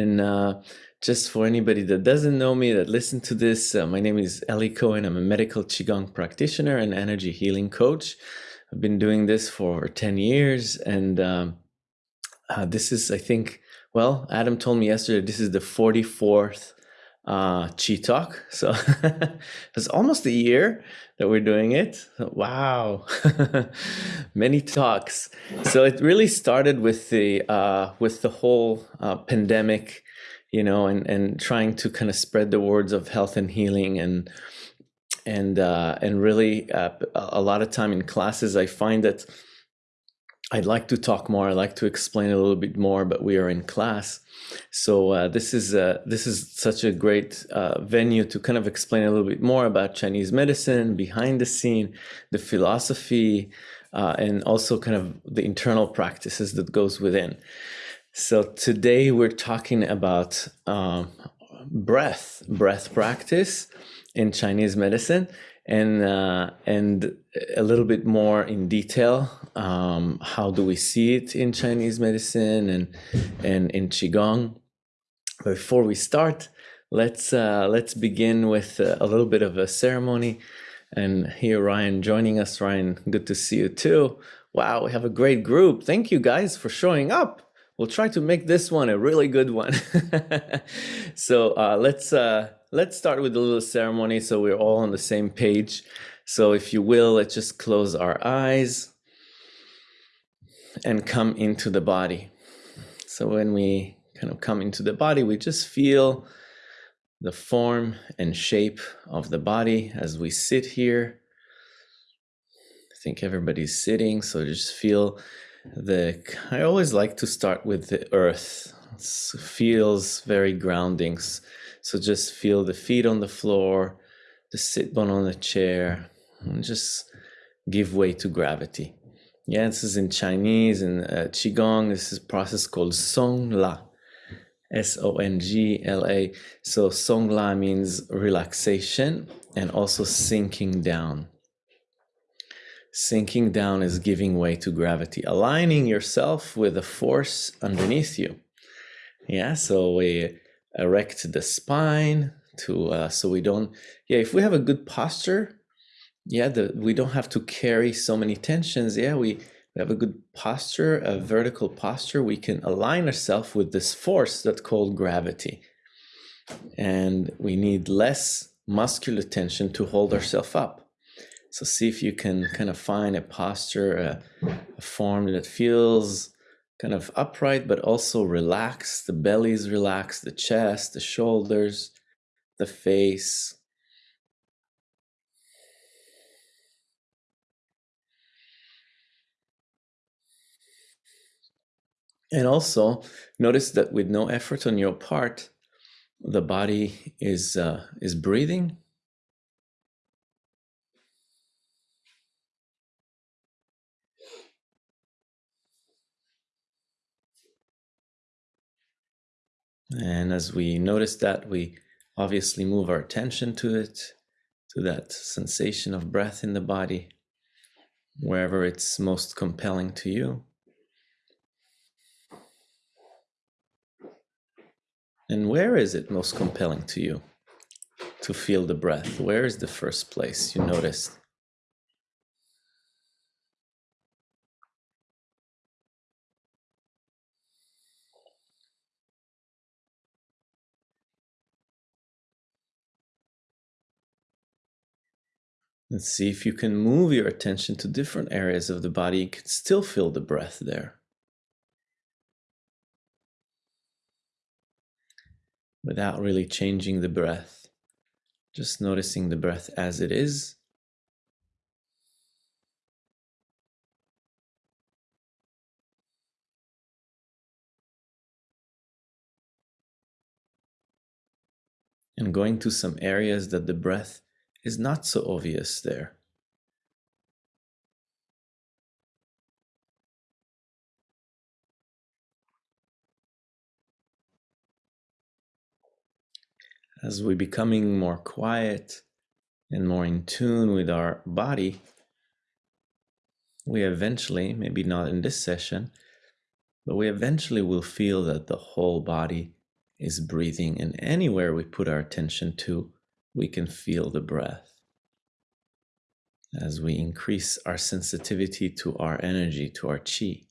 And uh, just for anybody that doesn't know me, that listen to this, uh, my name is Eli Cohen. I'm a medical Qigong practitioner and energy healing coach. I've been doing this for 10 years. And um, uh, this is, I think, well, Adam told me yesterday, this is the 44th uh, Chi Talk. So it's almost a year that we're doing it. Wow, many talks. So it really started with the uh, with the whole uh, pandemic, you know, and and trying to kind of spread the words of health and healing and and uh, and really uh, a lot of time in classes I find that I'd like to talk more. I'd like to explain a little bit more, but we are in class, so uh, this is uh, this is such a great uh, venue to kind of explain a little bit more about Chinese medicine, behind the scene, the philosophy, uh, and also kind of the internal practices that goes within. So today we're talking about um, breath, breath practice in Chinese medicine and uh, and a little bit more in detail. Um, how do we see it in Chinese medicine and and in qigong? Before we start, let's uh, let's begin with a little bit of a ceremony. And here, Ryan joining us. Ryan, good to see you too. Wow, we have a great group. Thank you guys for showing up. We'll try to make this one a really good one. so uh, let's uh, let's start with a little ceremony so we're all on the same page. So if you will, let's just close our eyes and come into the body. So when we kind of come into the body, we just feel the form and shape of the body as we sit here. I think everybody's sitting, so just feel the. I always like to start with the earth. It feels very grounding. So just feel the feet on the floor, the sit bone on the chair, and just give way to gravity. Yeah, this is in Chinese and uh, Qigong. This is a process called Song La, S O N G L A. So Song La means relaxation and also sinking down. Sinking down is giving way to gravity, aligning yourself with the force underneath you. Yeah, so we erect the spine to uh, so we don't yeah if we have a good posture yeah the we don't have to carry so many tensions yeah we, we have a good posture a vertical posture we can align ourselves with this force that's called gravity. And we need less muscular tension to hold ourselves up. So see if you can kind of find a posture a, a form that feels kind of upright, but also relaxed. The belly is relaxed, the chest, the shoulders, the face. And also notice that with no effort on your part, the body is uh, is breathing And as we notice that, we obviously move our attention to it, to that sensation of breath in the body, wherever it's most compelling to you. And where is it most compelling to you to feel the breath? Where is the first place you noticed? And see if you can move your attention to different areas of the body. You can still feel the breath there. Without really changing the breath, just noticing the breath as it is. And going to some areas that the breath is not so obvious there. As we're becoming more quiet and more in tune with our body, we eventually, maybe not in this session, but we eventually will feel that the whole body is breathing. And anywhere we put our attention to, we can feel the breath. As we increase our sensitivity to our energy, to our chi.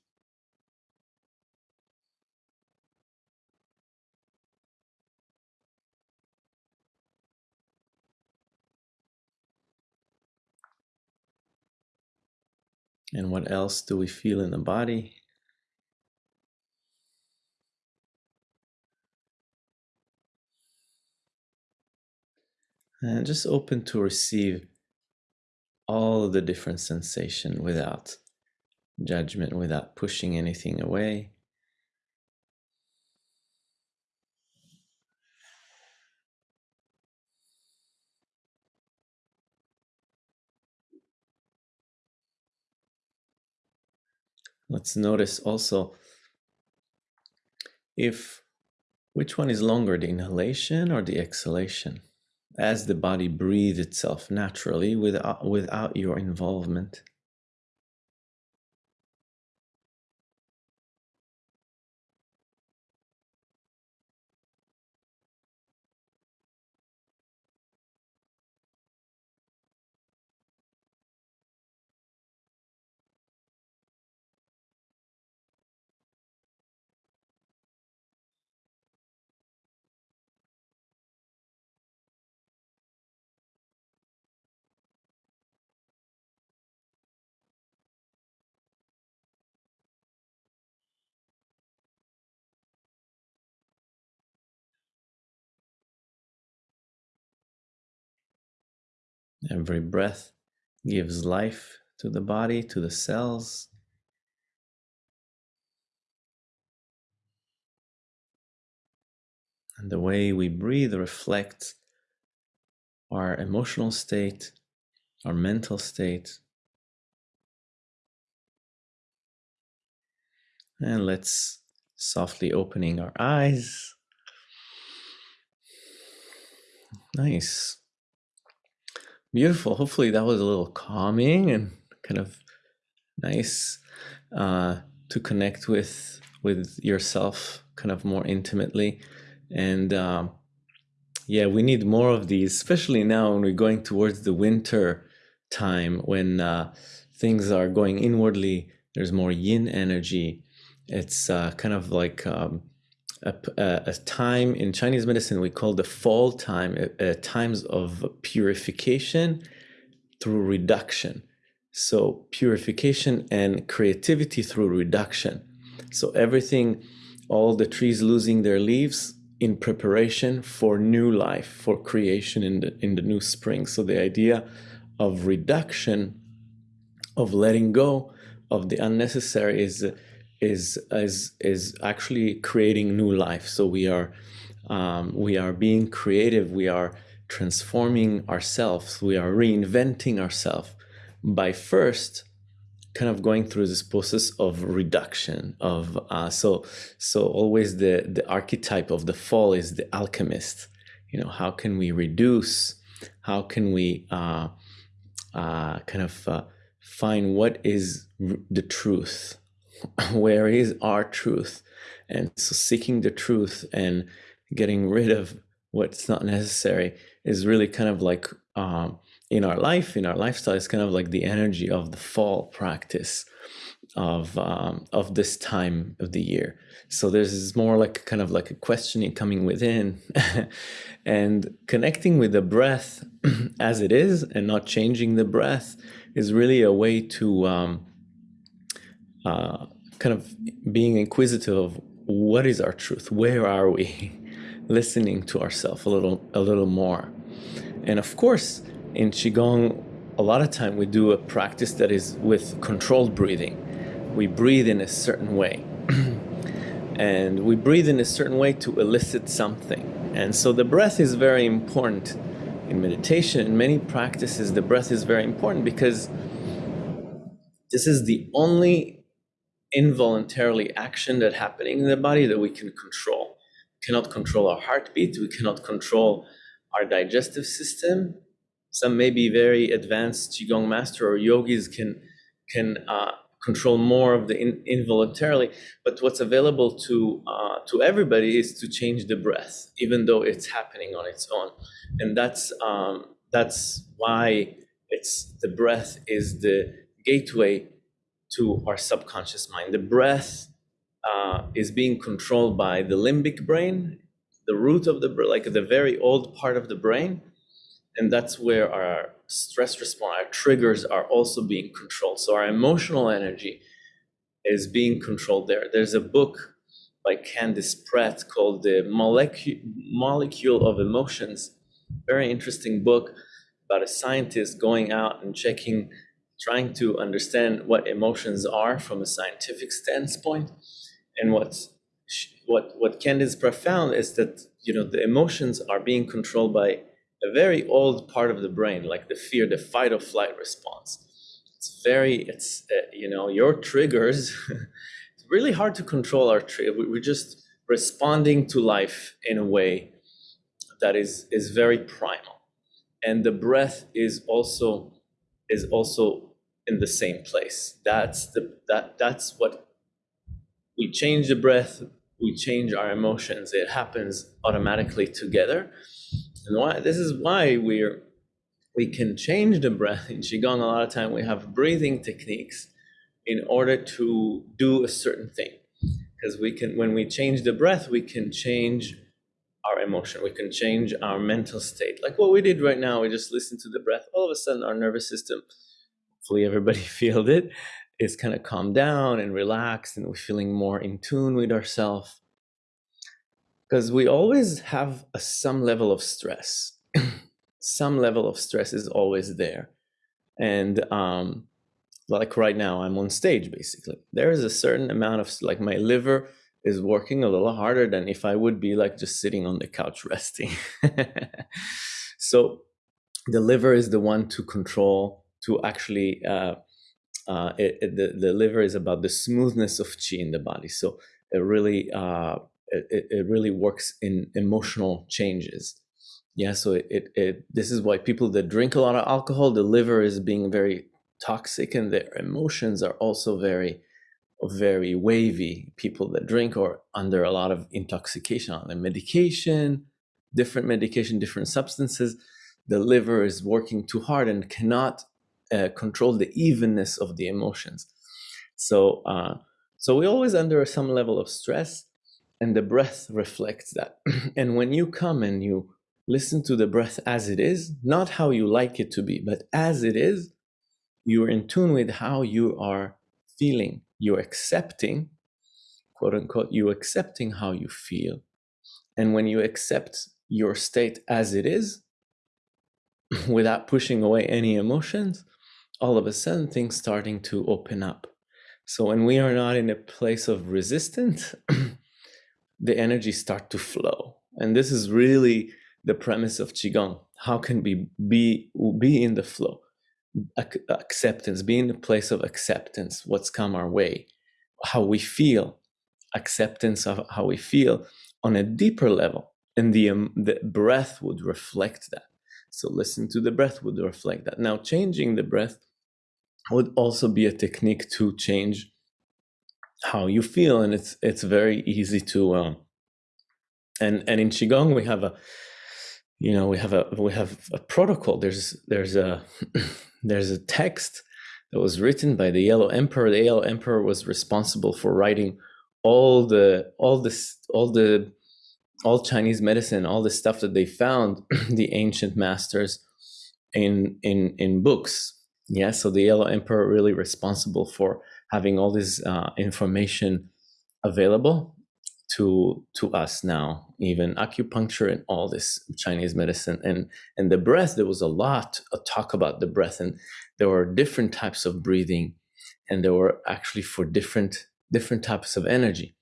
And what else do we feel in the body? And just open to receive all of the different sensation without judgment, without pushing anything away. Let's notice also if which one is longer, the inhalation or the exhalation, as the body breathes itself naturally without, without your involvement. Every breath gives life to the body, to the cells. And the way we breathe reflects our emotional state, our mental state. And let's softly opening our eyes. Nice. Beautiful. Hopefully that was a little calming and kind of nice uh, to connect with with yourself kind of more intimately. And um, yeah, we need more of these, especially now when we're going towards the winter time when uh, things are going inwardly. There's more yin energy. It's uh, kind of like um, a, a, time in Chinese medicine we call the fall time, a, times of purification through reduction. So purification and creativity through reduction. So everything, all the trees losing their leaves in preparation for new life, for creation in the in the new spring. So the idea of reduction, of letting go of the unnecessary is is is is actually creating new life. So we are um, we are being creative. We are transforming ourselves. We are reinventing ourselves by first kind of going through this process of reduction of uh, so so always the the archetype of the fall is the alchemist you know how can we reduce how can we uh, uh, kind of uh, find what is the truth where is our truth? And so seeking the truth and getting rid of what's not necessary is really kind of like um, in our life, in our lifestyle, it's kind of like the energy of the fall practice of um, of this time of the year. So there's more like kind of like a questioning coming within and connecting with the breath as it is and not changing the breath is really a way to um, uh, kind of being inquisitive of what is our truth? Where are we listening to ourselves a little a little more? And of course in qigong a lot of time we do a practice that is with controlled breathing. We breathe in a certain way. And we breathe in a certain way to elicit something. And so the breath is very important in meditation. In many practices the breath is very important because this is the only involuntarily action that happening in the body that we can control. We cannot control our heartbeat. We cannot control our digestive system. Some maybe very advanced qigong master or yogis can can uh, control more of the in, involuntarily. But what's available to uh, to everybody is to change the breath, even though it's happening on its own, and that's um, that's why it's the breath is the gateway to our subconscious mind. The breath uh, is being controlled by the limbic brain, the root of the like the very old part of the brain, and that's where our stress response, our triggers are also being controlled. So our emotional energy is being controlled there. There's a book by Candace Pert called The Molecu- Molecule of Emotions. Very interesting book about a scientist going out and checking, trying to understand what emotions are from a scientific standpoint. And what's what what Candace Pert found is that you know the emotions are being controlled by a very old part of the brain, like the fear, the fight or flight response. It's very, it's, uh, you know, your triggers, it's really hard to control our trigger. We're just responding to life in a way that is, is very primal. And the breath is also, is also in the same place. That's the, that, that's what we change the breath, we change our emotions. It happens automatically together. And why this is why we're we can change the breath in qigong. A lot of time we have breathing techniques in order to do a certain thing, because we can when we change the breath, we can change our emotion. We can change our mental state. Like what we did right now, we just listened to the breath. All of a sudden, our nervous system, hopefully everybody feel it, is kind of calm down and relaxed, and we're feeling more in tune with ourselves because we always have a, some level of stress. some level of stress is always there. And um, like right now, I'm on stage basically. There is a certain amount of, like, my liver is working a little harder than if I would be like just sitting on the couch resting. so the liver is the one to control, to actually, uh, uh, it, it, the, the liver is about the smoothness of chi in the body. So it really uh, it, it really works in emotional changes. Yeah so it, it, it this is why people that drink a lot of alcohol the liver is being very toxic and their emotions are also very very wavy. People that drink or under a lot of intoxication on the medication different medication different substances. The liver is working too hard and cannot uh, control the evenness of the emotions so uh, so we always under some level of stress and the breath reflects that. and when you come and you listen to the breath as it is, not how you like it to be, but as it is, you're in tune with how you are feeling. You're accepting, quote unquote, you're accepting how you feel. And when you accept your state as it is, without pushing away any emotions, all of a sudden things starting to open up. So when we are not in a place of resistance, the energy start to flow. And this is really the premise of Qigong. How can we be, be in the flow? Ac- acceptance, be in the place of acceptance, what's come our way, how we feel, acceptance of how we feel on a deeper level. And the, um, the breath would reflect that. So listen to the breath would reflect that. Now, changing the breath would also be a technique to change how you feel and it's it's very easy to um and and in qigong we have a you know we have a we have a protocol. There's there's a there's a text that was written by the yellow emperor. The yellow emperor was responsible for writing all the all this all the all chinese medicine all the stuff that they found the ancient masters in in in books yeah so the yellow emperor really responsible for having all this uh, information available to to us now even acupuncture and all this chinese medicine. And and the breath there was a lot of talk about the breath and there were different types of breathing and there were actually for different different types of energy.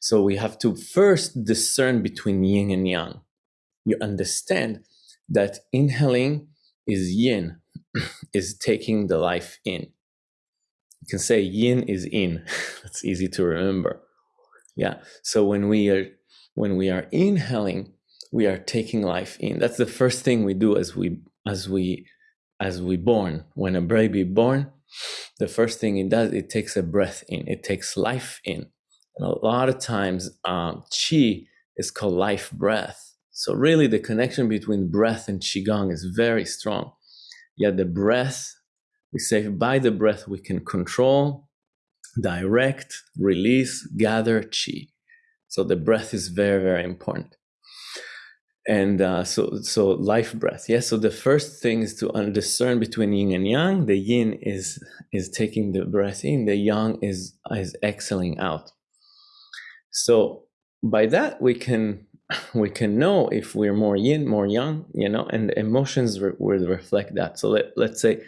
So we have to first discern between yin and yang. You understand that inhaling is yin is taking the life in you can say yin is in. That's easy to remember. Yeah. So when we are when we are inhaling, we are taking life in. That's the first thing we do as we as we as we born. When a baby born, the first thing it does, it takes a breath in, it takes life in. And a lot of times, um, qi is called life breath. So, really, the connection between breath and qigong is very strong. Yet, the breath, we say by the breath, we can control, direct, release, gather qi. So, the breath is very, very important. And uh, so so life breath yes so the first thing is to discern between yin and yang. The yin is is taking the breath in. The yang is is exhaling out. So by that we can we can know if we're more yin more yang you know and emotions re- would reflect that so let, let's say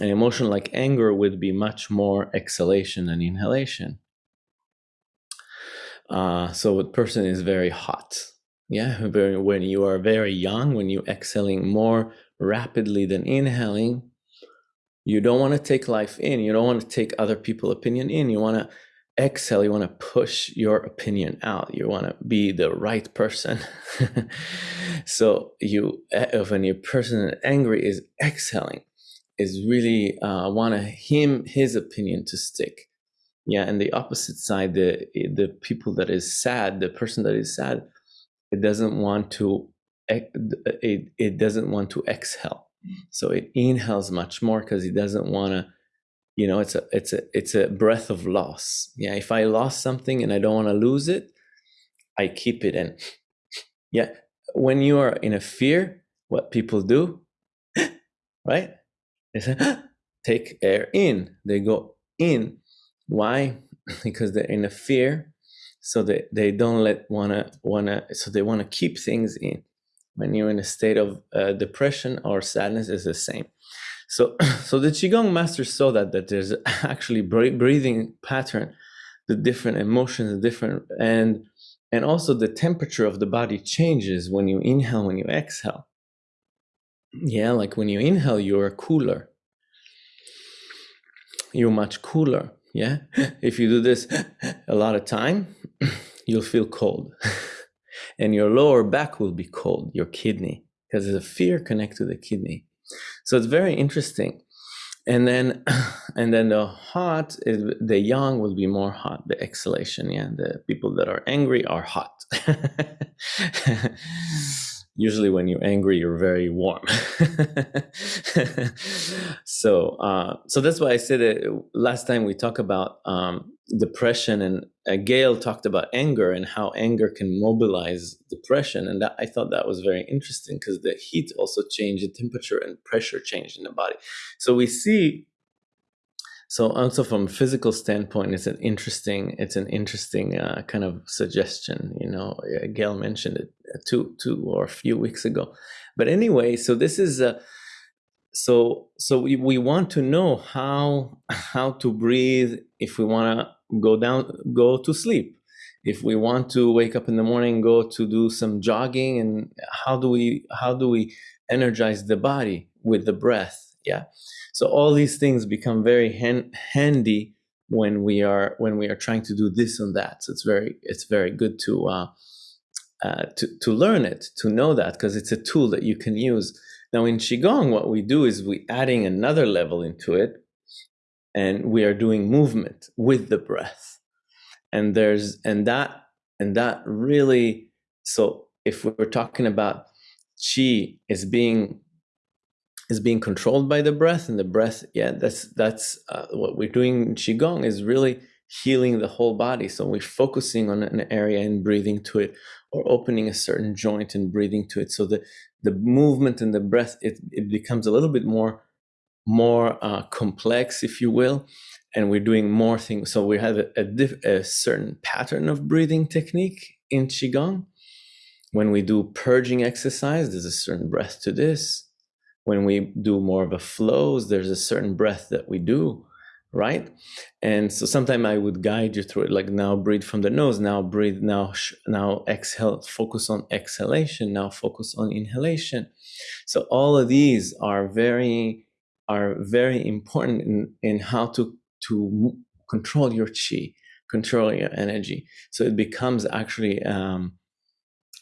an emotion like anger would be much more exhalation than inhalation uh, so a person is very hot yeah, Very when you are very yang, when you're exhaling more rapidly than inhaling, you don't want to take life in. You don't want to take other people's opinion in. You want to exhale. You want to push your opinion out. You want to be the right person. so you, eh, when your person angry is exhaling, is really uh, want to him his opinion to stick. Yeah, and the opposite side, the the people that is sad, the person that is sad it doesn't want to it, it doesn't want to exhale so it inhales much more because it doesn't want to you know it's a it's a it's a breath of loss. Yeah if i lost something and i don't want to lose it i keep it in. Yeah when you are in a fear what people do right? They say take air in. They go in. Why? Because they're in a fear so they, they don't let wanna wanna so they want to keep things in. When you're in a state of uh, depression or sadness is the same so so the qigong master saw that that there's actually breathing pattern the different emotions the different and and also the temperature of the body changes when you inhale when you exhale. Yeah like when you inhale you're cooler. You're much cooler yeah? If you do this a lot of time you'll feel cold. And your lower back will be cold your kidney because there's a fear connected to the kidney so it's very interesting. And then and then the hot the yang will be more hot. The exhalation yeah. The people that are angry are hot. Usually when you're angry you're very warm. So uh, so that's why i said it last time we talked about um, depression and uh, gail talked about anger and how anger can mobilize depression and that, i thought that was very interesting because the heat also changed the temperature and pressure changed in the body so we see so also from a physical standpoint, it's an interesting, it's an interesting uh, kind of suggestion. You know, Gail mentioned it uh, two, two or a few weeks ago. But anyway, so this is uh, so so we, we want to know how how to breathe if we want to go down, go to sleep. If we want to wake up in the morning, go to do some jogging, and how do we how do we energize the body with the breath? Yeah so all these things become very hand, handy when we are when we are trying to do this and that so it's very it's very good to uh, uh, to, to learn it to know that because it's a tool that you can use now in qigong what we do is we adding another level into it and we are doing movement with the breath. And there's and that and that really so if we're talking about qi is being is being controlled by the breath and the breath yeah that's that's uh, what we're doing in qigong is really healing the whole body. So we're focusing on an area and breathing to it or opening a certain joint and breathing to it. So the the movement and the breath it, it becomes a little bit more more uh, complex if you will and we're doing more things so we have a, a, a certain pattern of breathing technique in qigong when we do purging exercise there's a certain breath to this when we do more of a flows, there's a certain breath that we do, right? And so sometimes I would guide you through it, like now breathe from the nose, now breathe, now now exhale, focus on exhalation, now focus on inhalation. So all of these are very are very important in, in how to to control your chi, control your energy. So it becomes actually um,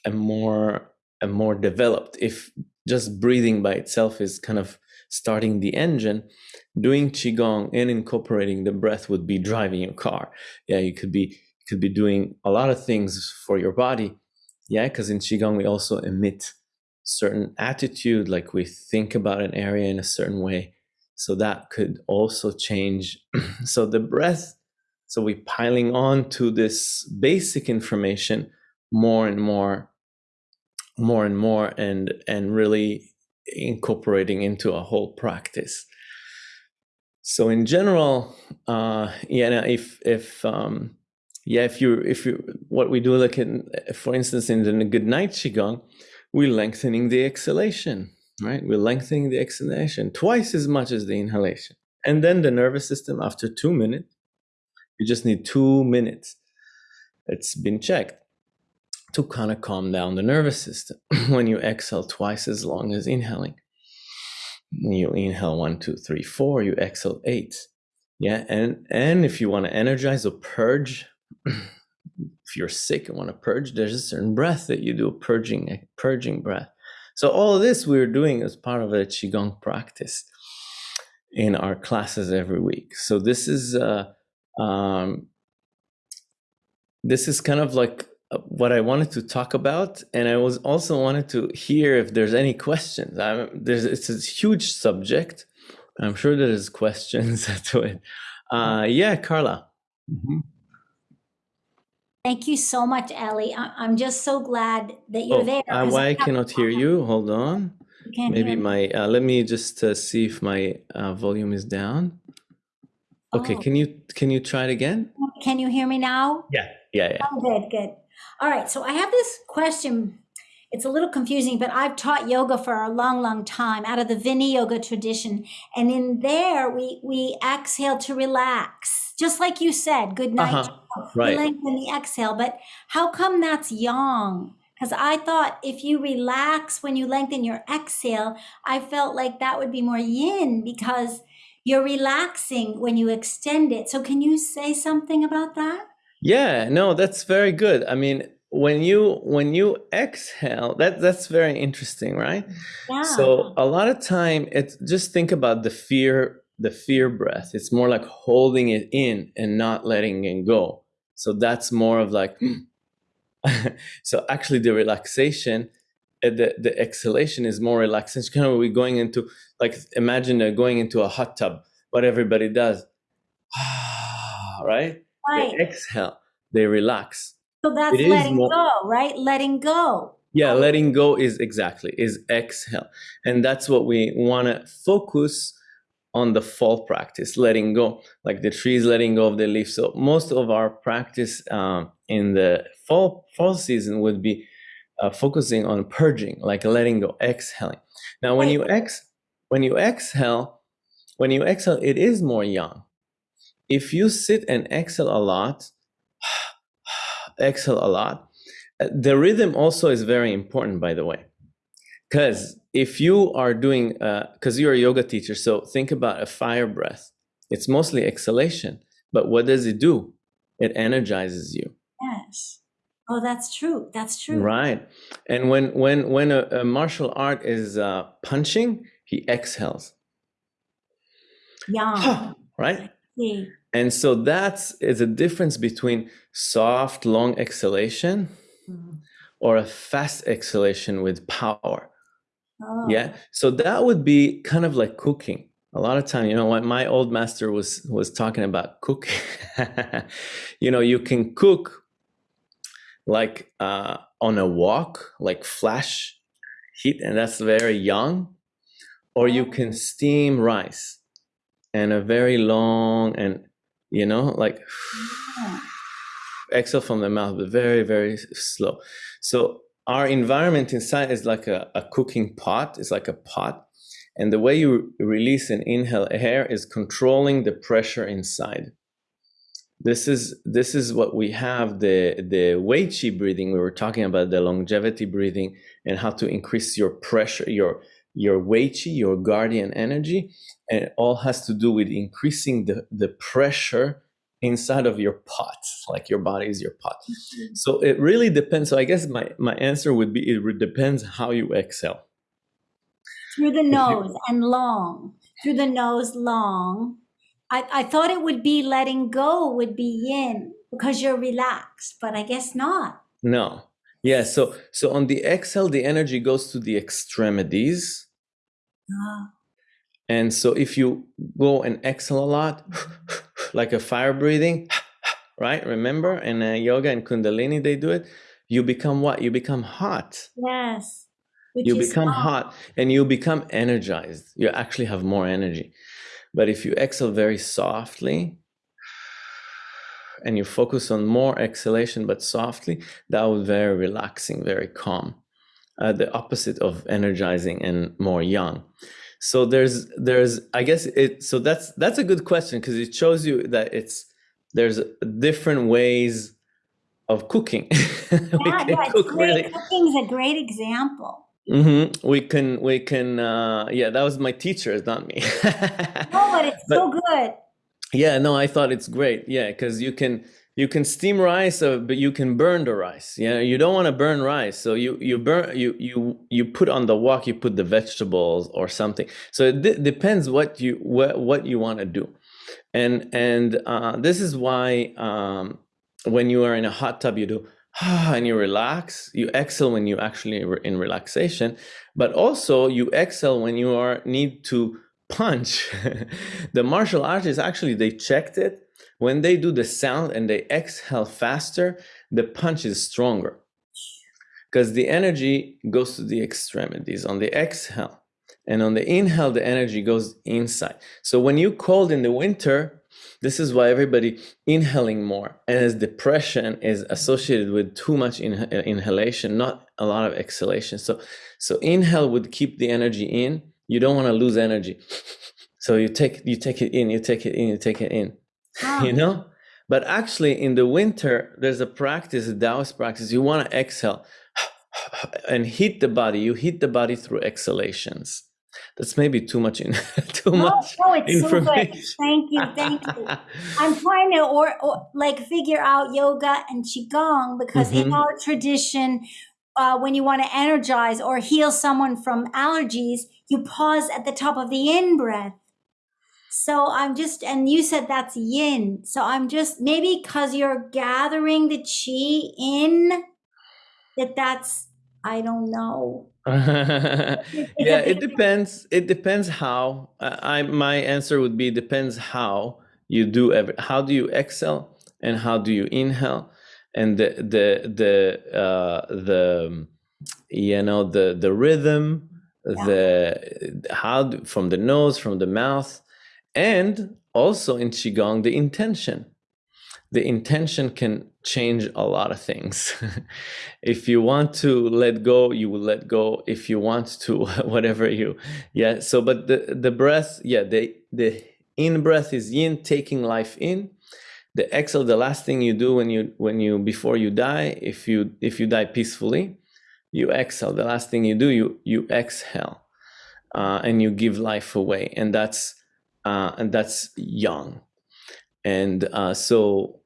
a more a more developed if just breathing by itself is kind of starting the engine, doing qigong and incorporating the breath would be driving your car. Yeah, you could be could be doing a lot of things for your body. Yeah, because in qigong we also emit certain attitude, like we think about an area in a certain way. So that could also change. so the breath, so we're piling on to this basic information more and more, more and more, and and really incorporating into a whole practice. So in general, uh, yeah, if if um, yeah, if you if you what we do, like in, for instance, in the good night qigong, we're lengthening the exhalation, right? We're lengthening the exhalation twice as much as the inhalation. And then the nervous system, after two minutes, you just need two minutes. It's been checked to kind of calm down the nervous system when you exhale twice as long as inhaling. You inhale one, two, three, four, you exhale eight. Yeah, and and if you want to energize or purge if you're sick and want to purge, there's a certain breath that you do, a purging, a purging breath. So all of this we're doing as part of a qigong practice in our classes every week. So this is uh, um, this is kind of like uh, what I wanted to talk about, and I was also wanted to hear if there's any questions. I'm, there's it's a huge subject. I'm sure there's questions to it. Uh, yeah, Carla. Mm -hmm. Thank you so much, Ellie. I- am just so glad that you're oh, there. Uh, why I cannot hear you? Hold on. You Maybe my, uh, let me just uh, see if my uh, volume is down. Okay, oh. can you can you try it again? Can you hear me now? Yeah, yeah, yeah. Oh, good, good. All right, so I have this question. It's a little confusing, but I've taught yoga for a long, long time out of the Viniyoga tradition. And in there, we we exhale to relax, just like you said. Good night. Uh-huh right. lengthen the exhale. But how come that's yang? Because I thought if you relax when you lengthen your exhale, I felt like that would be more yin because you're relaxing when you extend it. So can you say something about that? Yeah, no, that's very good. I mean, when you when you exhale, that that's very interesting, right? Yeah. So a lot of time it's just think about the fear the fear breath. It's more like holding it in and not letting it go. So that's more of like, so actually the relaxation, uh, the, the exhalation is more relaxation. Kind of we going into, like, imagine uh, going into a hot tub, what everybody does, right? Right. They exhale, they relax. So that's it letting more, go, right? Letting go. Yeah, letting go is exactly, is exhale. And that's what we want to focus on the fall practice, letting go, like the trees letting go of the leaves. So most of our practice um, in the fall fall season would be uh, focusing on purging, like letting go, exhaling. Now, when you ex when you exhale, when you exhale, it is more yang. If you sit and exhale a lot, exhale a lot, uh, the rhythm also is very important, by the way, because if you are doing, because uh, you're a yoga teacher, so think about a fire breath. It's mostly exhalation, but what does it do? It energizes you. Yes. Oh, that's true. That's true. Right. And when when when a, a martial art is uh, punching, he exhales. Yeah. right. And so that's is a difference between soft, long exhalation mm-hmm. or a fast exhalation with power. Oh. Yeah. So that would be kind of like cooking. A lot of time, you know, what my old master was was talking about cooking. you know, you can cook like uh, on a wok, like flash heat, and that's very yang, or you can steam rice and a very long and you know like yeah. exhale from the mouth, but very very slow. So our environment inside is like a, a cooking pot. It's like a pot. And the way you release and inhale air is controlling the pressure inside. This is this is what we have the the Wei Qi breathing. We were talking about the longevity breathing and how to increase your pressure, your your Wei Qi, your guardian energy, and it all has to do with increasing the the pressure inside of your pot like your body is your pot mm-hmm. so it really depends so i guess my my answer would be it depends how you exhale through the nose and long, through the nose long. I, I thought it would be letting go would be yin because you're relaxed, but I guess not. No. Yeah. So so on the exhale, the energy goes to the extremities. Ah, And so if you go and exhale a lot, like a fire breathing, right? Remember in uh, yoga and Kundalini, they do it. You become what? You become hot. yes. Which You become not- hot and you become energized. You actually have more energy. But if you exhale very softly and you focus on more exhalation but softly, that would very relaxing, very calm. Uh, the opposite of energizing and more yang. So there's there's I guess it so that's that's a good question because it shows you that it's there's different ways of cooking. Yeah, yeah, cook really Cooking's a great example. hmm We can, we can, uh, yeah, that was my teacher, it's not me. No, but it's so good. yeah, no, I thought it's great. Yeah, because you can, you can steam rice, uh, but you can burn the rice. Yeah, you don't want to burn rice, so you you burn you you you put on the wok, you put the vegetables or something. So it de- depends what you what what you want to do, and and uh, this is why um, when you are in a hot tub, you do and you relax. You exhale when you actually are in relaxation, but also you exhale when you are need to punch. the martial artists actually they checked it when they do the sound and they exhale faster, the punch is stronger because the energy goes to the extremities on the exhale. And on the inhale, the energy goes inside. So when you cold in the winter, this is why everybody inhaling more. And as depression is associated with too much inha- uh, inhalation, not a lot of exhalation. So, so inhale would keep the energy in. You don't want to lose energy. So you take you take it in, you take it in, you take it in You know but actually in the winter there's a practice a taoist practice you want to exhale and heat the body you heat the body through exhalations that's maybe too much in too no, much no, it's so good. information Thank you, thank you. I'm trying to or, or like figure out yoga and qigong because in Mhm. our tradition, uh, when you want to energize or heal someone from allergies, you pause at the top of the in breath. So I'm just, and you said that's yin. So I'm just maybe because you're gathering the chi in, that that's I don't know. Yeah it depends it depends how I, I my answer would be depends how you do every how do you exhale and how do you inhale and the the the uh the you know the the rhythm the how from the nose from the mouth and also in qigong the intention. The intention can change a lot of things. If you want to let go you will let go. If you want to whatever you yeah so but the the breath yeah the the in breath is yin taking life in. The exhale the last thing you do when you when you before you die if you if you die peacefully you exhale. The last thing you do you you exhale uh, and you give life away. And that's uh, and that's yang and uh, so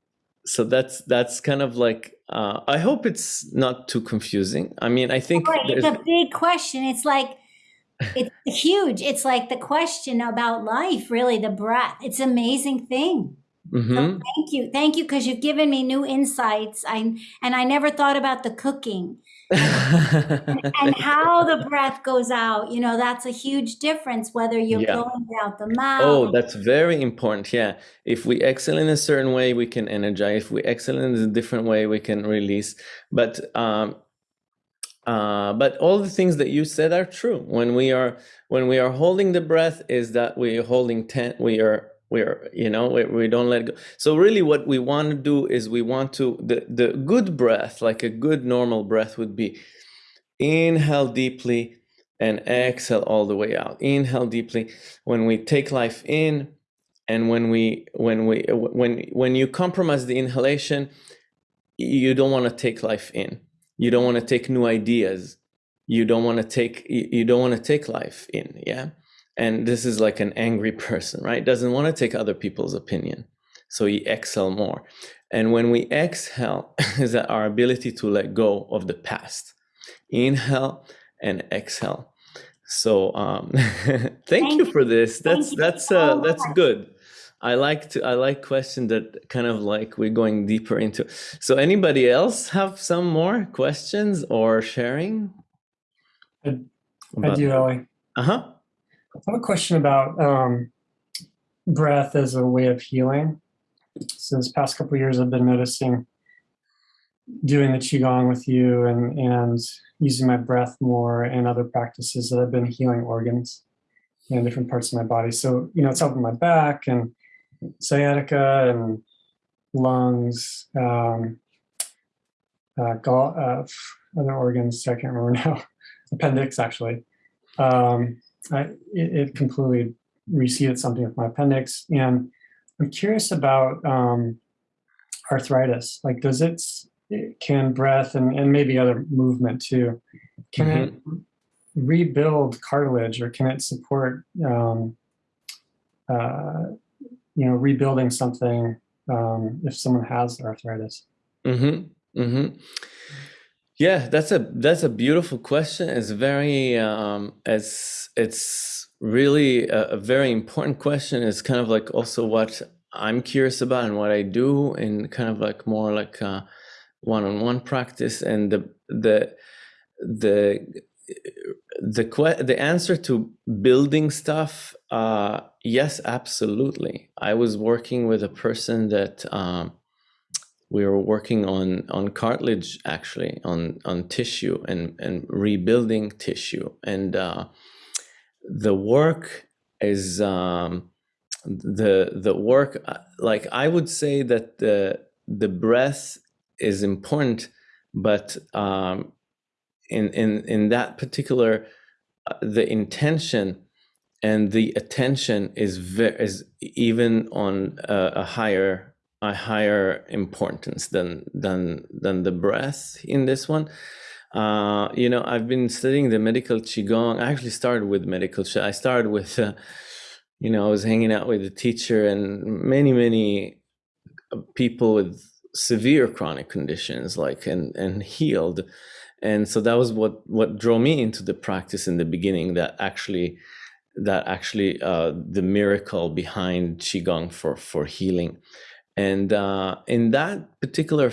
so that's that's kind of like uh, i hope it's not too confusing i mean i think Right, it's a big question. It's like it's huge. It's like the question about life, really, the breath. It's an amazing thing. So Mhm. thank you. Thank you because you've given me new insights. I and I never thought about the cooking and how the breath goes out. You know, that's a huge difference whether you're Yeah. blowing out the mouth. Oh, that's very important. Yeah. If we exhale in a certain way, we can energize. If we exhale in a different way, we can release. But um, uh, but all the things that you said are true. When we are when we are holding the breath, is that we are holding ten. We are we are you know we, we don't let go. So really, what we want to do is we want to the the good breath, like a good normal breath, would be inhale deeply and exhale all the way out. Inhale deeply when we take life in and when we when we when when you compromise the inhalation you don't want to take life in you don't want to take new ideas you don't want to take you don't want to take life in yeah and this is like an angry person right doesn't want to take other people's opinion so you exhale more and when we exhale is that our ability to let go of the past inhale and exhale So um, thank, thank, you for this. That's that's uh, that's good. I like to I like question that kind of like we're going deeper into. So anybody else have some more questions or sharing? I, I do, Ellie. Uh huh. I have a question about um, breath as a way of healing. So this past couple years, I've been noticing doing the qigong with you and and using my breath more and other practices that have been healing organs and different parts of my body. So you know, it's helping my back and sciatica and lungs, um, uh, gall, uh, other organs. I can't remember now. Appendix, actually. Um, I, it, it, completely reseeded something with my appendix, and I'm curious about um, arthritis. Like, does it can breath and, and maybe other movement too? Can mm -hmm. it rebuild cartilage, or can it support um, uh, you know, rebuilding something um, if someone has arthritis? Mm-hmm. Mm-hmm. Yeah, that's a that's a beautiful question. It's very um, it's it's really a, a very important question. It's kind of like also what I'm curious about and what I do in kind of like more like one-on-one practice and the the the the the answer to building stuff uh, yes absolutely i was working with a person that um, we were working on on cartilage actually on on tissue and and rebuilding tissue. And uh, the work is um, the the work uh, like i would say that the the breath is important but um, in in in that particular uh, the intention and the attention is is even on a, higher a higher importance than than than the breath in this one. Uh, you know i've been studying the medical qigong. I actually started with medical i started with uh, you know i was hanging out with a teacher and many many uh, people with severe chronic conditions like and and healed. And so that was what what drew me into the practice in the beginning that actually that actually uh, the miracle behind qigong for for healing and uh, in that particular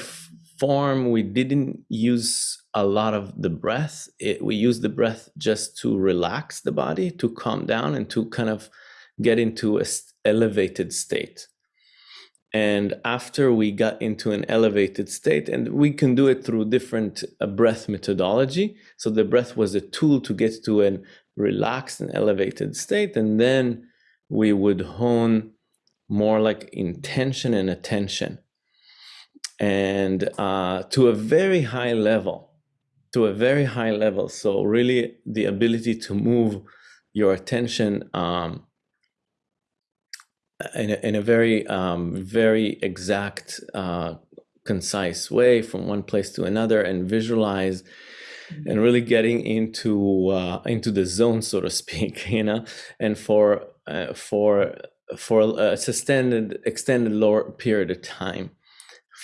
form we didn't use a lot of the breath it, we used the breath just to relax the body to calm down and to kind of get into a elevated state and after we got into an elevated state, and we can do it through different uh, breath methodology. So the breath was a tool to get to an relaxed and elevated state. And then we would hone more like intention and attention and uh, to a very high level, to a very high level. So really the ability to move your attention um, in a, in a very um, very exact uh, concise way from one place to another and visualize mm-hmm. and really getting into uh, into the zone so to speak you know and for uh, for for a sustained extended lower period of time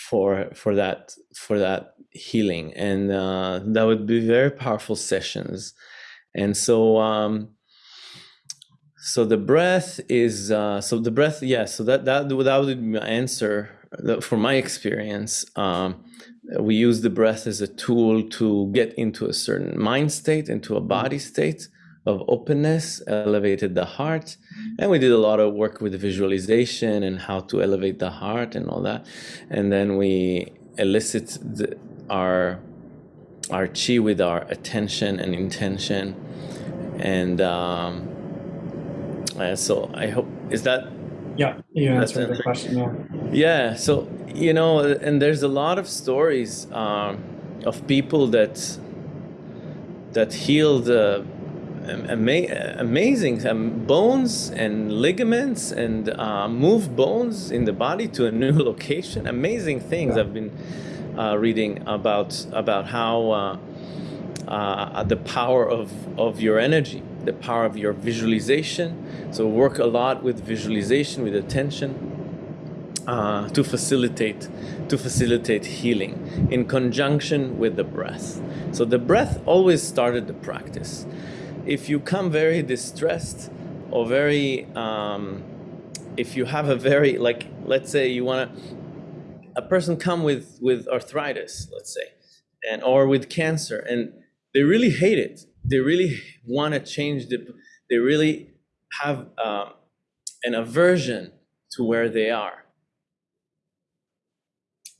for for that for that healing. And uh, that would be very powerful sessions. And so um, so the breath is uh, so the breath yeah so that that, that would be my answer for my experience um, we use the breath as a tool to get into a certain mind state into a body state of openness elevated the heart. And we did a lot of work with visualization and how to elevate the heart and all that. And then we elicit the, our our chi with our attention and intention. And um, uh, so I hope is that yeah you answered the question yeah. Yeah so you know and there's a lot of stories um, of people that that healed uh, ama amazing um, bones and ligaments and uh, move bones in the body to a new location amazing things yeah. I've been uh, reading about about how uh, uh, the power of of your energy the power of your visualization. So work a lot with visualization, with attention, uh, to facilitate to facilitate healing in conjunction with the breath. So the breath always started the practice. If you come very distressed or very um, if you have a very like let's say you want a person come with with arthritis let's say and or with cancer and they really hate it. They really want to change the they really have um, an aversion to where they are.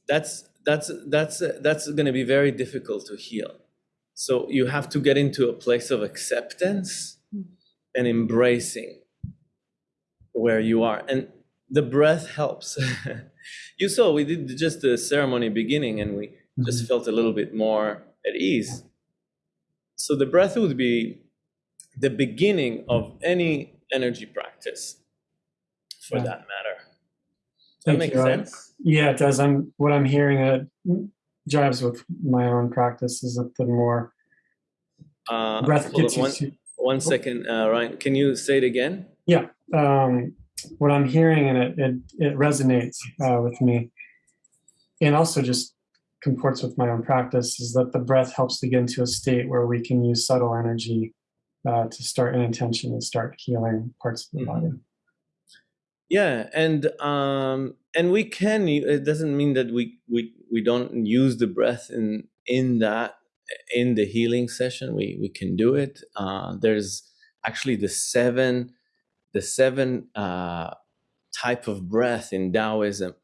That's that's that's that's going to be very difficult to heal so you have to get into a place of acceptance hmm. and embracing where you are. And the breath helps. You saw we did just the ceremony beginning and we just mm-hmm. felt a little bit more at ease. So the breath would be the beginning of any energy practice for Yeah. that matter. That Thank makes you. Sense? Yeah, it does. I'm what I'm hearing that jives with my own practice is that the more uh, breath gets you to one second uh, ryan can you say it again? Yeah um, what i'm hearing and it it, it resonates uh, with me. And also just comports with my own practice is that the breath helps to get into a state where we can use subtle energy uh, to start an intention and start healing parts of the Mhm. body. Yeah, and um, and we can. It doesn't mean that we we we don't use the breath in in that in the healing session. We we can do it. Uh, there's actually the seven the seven uh, type of breath in Taoism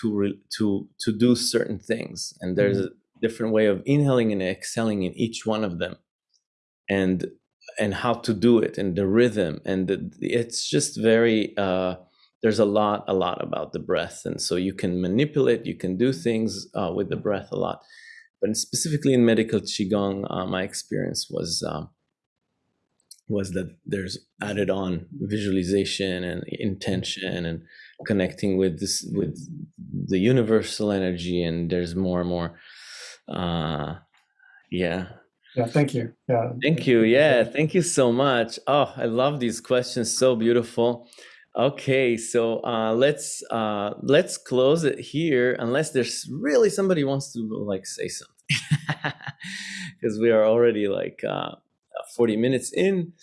to re, to to do certain things, and there's a different way of inhaling and exhaling in each one of them, and and how to do it and the rhythm and the, it's just very uh, there's a lot a lot about the breath and so you can manipulate you can do things uh, with the breath a lot but specifically in medical qigong uh, my experience was um, was that there's added on visualization and intention and connecting with this with the universal energy and there's more and more uh yeah yeah thank you yeah Thank you. Yeah, thank you so much. Oh, I love these questions. So beautiful. Okay, so uh, let's uh, let's close it here, unless there's really somebody wants to like say something, because we are already like uh, 40 minutes in.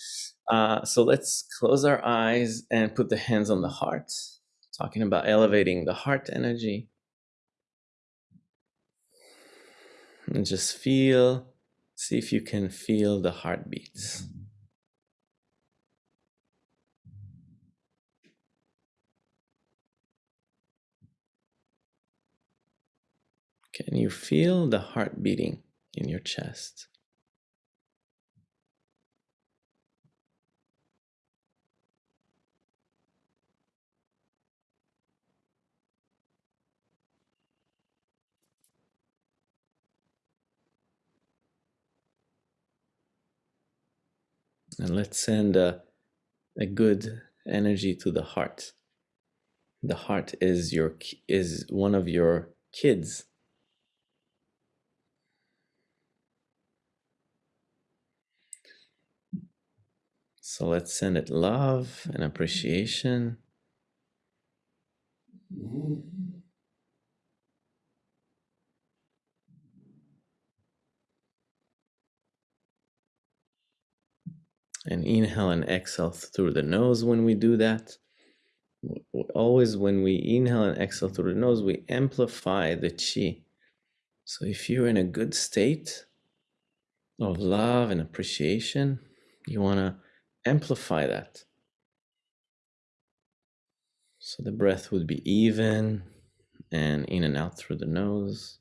Uh, so let's close our eyes and put the hands on the heart, talking about elevating the heart energy, and just feel. See if you can feel the heartbeats. Can you feel the heart beating in your chest? And let's send a, a good energy to the heart. The heart is your is one of your kids. So let's send it love and appreciation. And inhale and exhale through the nose when we do that. Always when we inhale and exhale through the nose, we amplify the chi. So if you're in a good state of love and appreciation, you want to amplify that. So the breath would be even and in and out through the nose.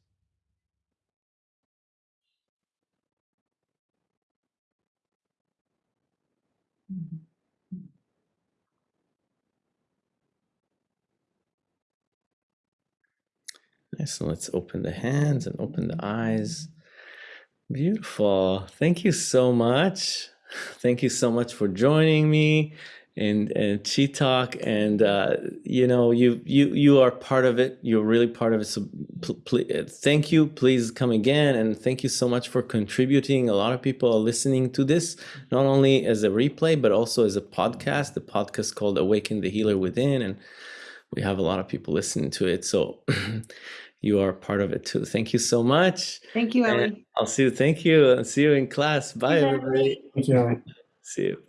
Nice. And let's open the hands and open the eyes. Beautiful. Thank you so much. Thank you so much for joining me in, in Chi Talk. And uh, you know, you you you are part of it. You're really part of it. So uh, thank you. Please come again. And thank you so much for contributing. A lot of people are listening to this, not only as a replay, but also as a podcast. The podcast called Awaken the Healer Within. And we have a lot of people listening to it. So you are part of it too. Thank you so much. Thank you, And Ellie. I'll see you. Thank you. I'll see you in class. Bye, Bye. everybody. thank you Ellie. See you.